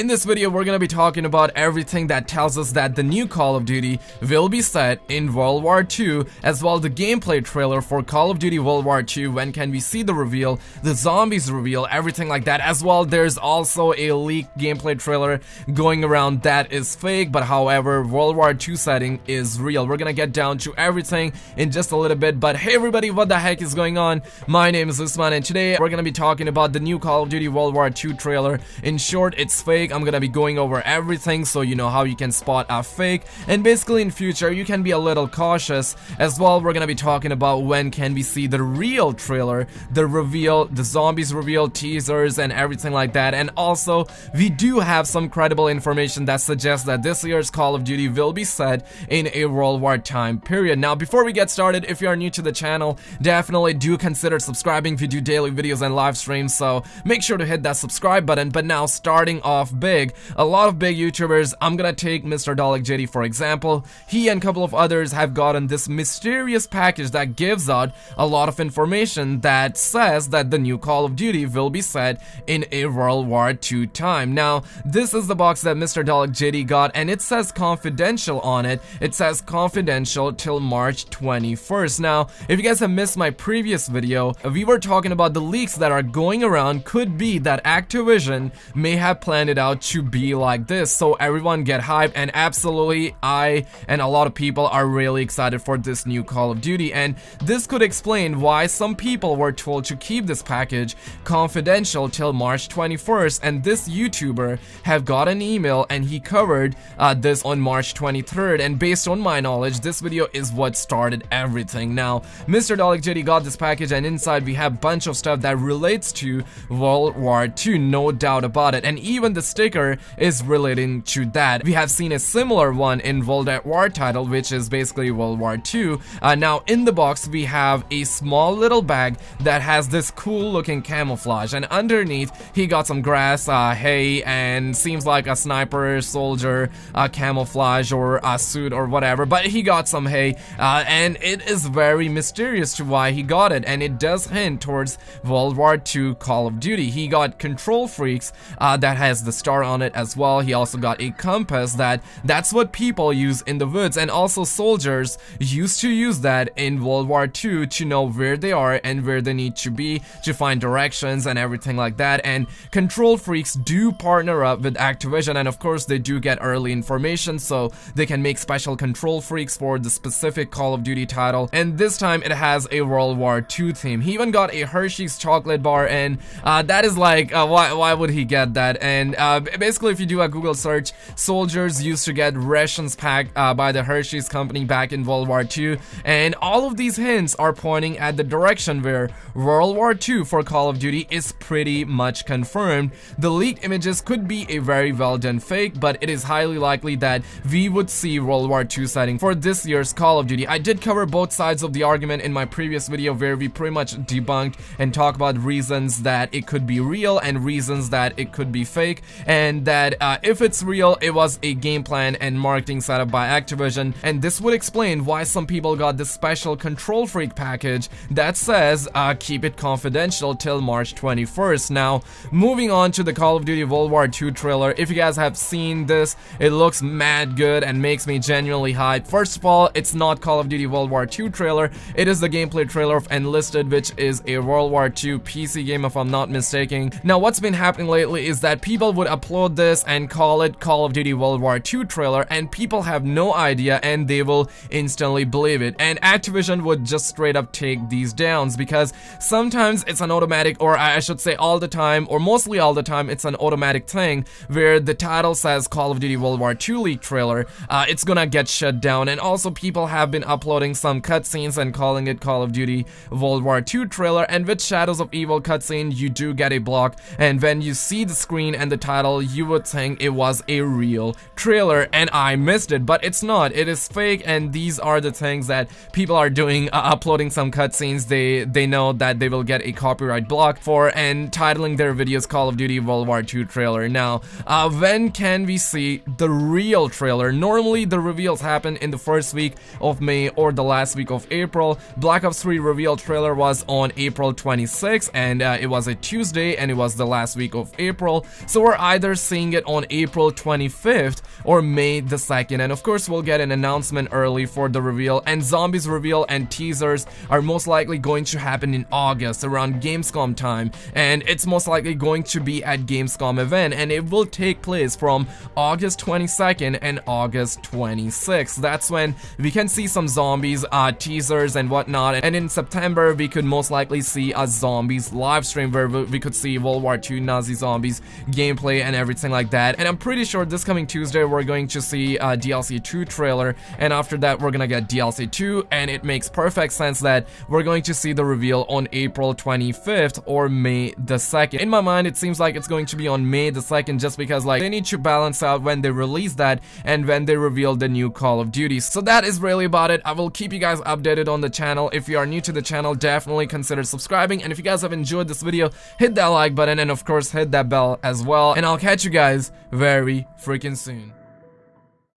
In this video, we're gonna be talking about everything that tells us that the new Call of Duty will be set in World War II, as well the gameplay trailer for Call of Duty World War II, when can we see the reveal, the zombies reveal, everything like that, as well there's also a leaked gameplay trailer going around that is fake, but however, World War II setting is real. We're gonna get down to everything in just a little bit, but hey everybody, what the heck is going on? My name is Usman, and today we're gonna be talking about the new Call of Duty World War II trailer. In short, it's fake I'm gonna be going over everything so you know how you can spot a fake. And basically in future, you can be a little cautious. As well, we're gonna be talking about when can we see the real trailer, the reveal, the zombies reveal, teasers, and everything like that. And also, we do have some credible information that suggests that this year's Call of Duty will be set in a World War time period. Now, before we get started, if you are new to the channel, definitely do consider subscribing. We do daily videos and live streams, so make sure to hit that subscribe button. But now, starting off big. A lot of big YouTubers, I'm gonna take Mr. Dalek JD for example, he and a couple of others have gotten this mysterious package that gives out a lot of information that says that the new Call of Duty will be set in a World War II time. Now, this is the box that Mr. Dalek JD got and it says confidential on it. It says confidential till March 21st. Now, if you guys have missed my previous video, we were talking about the leaks that are going around could be that Activision may have planned it out to be like this. So everyone get hyped and absolutely I and a lot of people are really excited for this new Call of Duty and this could explain why some people were told to keep this package confidential till March 21st and this YouTuber have got an email and he covered uh, this on March 23rd and based on my knowledge this video is what started everything. Now Mr. Dalek JD got this package and inside we have bunch of stuff that relates to World War II no doubt about it and even the sticker is relating to that. We have seen a similar one in World at War title, which is basically World War II. Uh, now, in the box, we have a small little bag that has this cool looking camouflage, and underneath, he got some grass, uh, hay, and seems like a sniper, soldier, uh, camouflage, or a suit, or whatever, but he got some hay, uh, and it is very mysterious to why he got it, and it does hint towards World War II Call of Duty. He got KontrolFreeks uh, that has the star on it as well. He also got a compass that that's what people use in the woods. And also soldiers used to use that in World War II to know where they are and where they need to be to find directions and everything like that. And KontrolFreeks do partner up with Activision. And of course they do get early information so they can make special KontrolFreeks for the specific Call of Duty title. And this time it has a World War II theme. He even got a Hershey's chocolate bar and uh, that is like uh, why, why would he get that? And uh, basically, if you do a Google search, soldiers used to get rations packed uh, by the Hershey's company back in World War II, and all of these hints are pointing at the direction where World War II for Call of Duty is pretty much confirmed. The leaked images could be a very well done fake, but it is highly likely that we would see World War II setting for this year's Call of Duty. I did cover both sides of the argument in my previous video where we pretty much debunked and talk about reasons that it could be real and reasons that it could be fake and that uh, if it's real, it was a game plan and marketing setup by Activision, and this would explain why some people got this special KontrolFreek package that says uh, keep it confidential till March 21st. Now, moving on to the Call of Duty World War II trailer, if you guys have seen this, it looks mad good and makes me genuinely hyped. First of all, it's not Call of Duty World War II trailer, it is the gameplay trailer of Enlisted, which is a World War II PC game if I'm not mistaken. Now, what's been happening lately is that people would upload this and call it Call of Duty World War II trailer and people have no idea and they will instantly believe it. And Activision would just straight up take these downs because sometimes it's an automatic or I should say all the time or mostly all the time it's an automatic thing where the title says Call of Duty World War II leak trailer, uh, it's gonna get shut down and also people have been uploading some cutscenes and calling it Call of Duty World War II trailer and with Shadows of Evil cutscene you do get a block and when you see the screen and the title you would think it was a real trailer and I missed it, but it's not. It is fake and these are the things that people are doing, uh, uploading some cutscenes they they know that they will get a copyright block for and titling their videos Call of Duty World War II trailer. Now, uh, when can we see the real trailer? Normally the reveals happen in the first week of May or the last week of April. Black Ops 3 reveal trailer was on April 26 and uh, it was a Tuesday and it was the last week of April. So we're either seeing it on April 25th or May the 2nd. And of course, we'll get an announcement early for the reveal. And Zombies reveal and teasers are most likely going to happen in August around Gamescom time. And it's most likely going to be at Gamescom event. And it will take place from August 22nd and August 26th. That's when we can see some zombies uh, teasers and whatnot. And in September, we could most likely see a zombies live stream where we could see World War II Nazi zombies gameplay and everything like that. And I'm pretty sure this coming Tuesday, we're going to see a DLC 2 trailer. And after that, we're gonna get DLC 2. And it makes perfect sense that we're going to see the reveal on April 25th or May the 2nd. In my mind, it seems like it's going to be on May the 2nd just because like they need to balance out when they release that and when they reveal the new Call of Duty. So that is really about it. I will keep you guys updated on the channel. If you are new to the channel, definitely consider subscribing. And if you guys have enjoyed this video, hit that like button and of course hit that bell as well. And I'll catch you guys very freaking soon.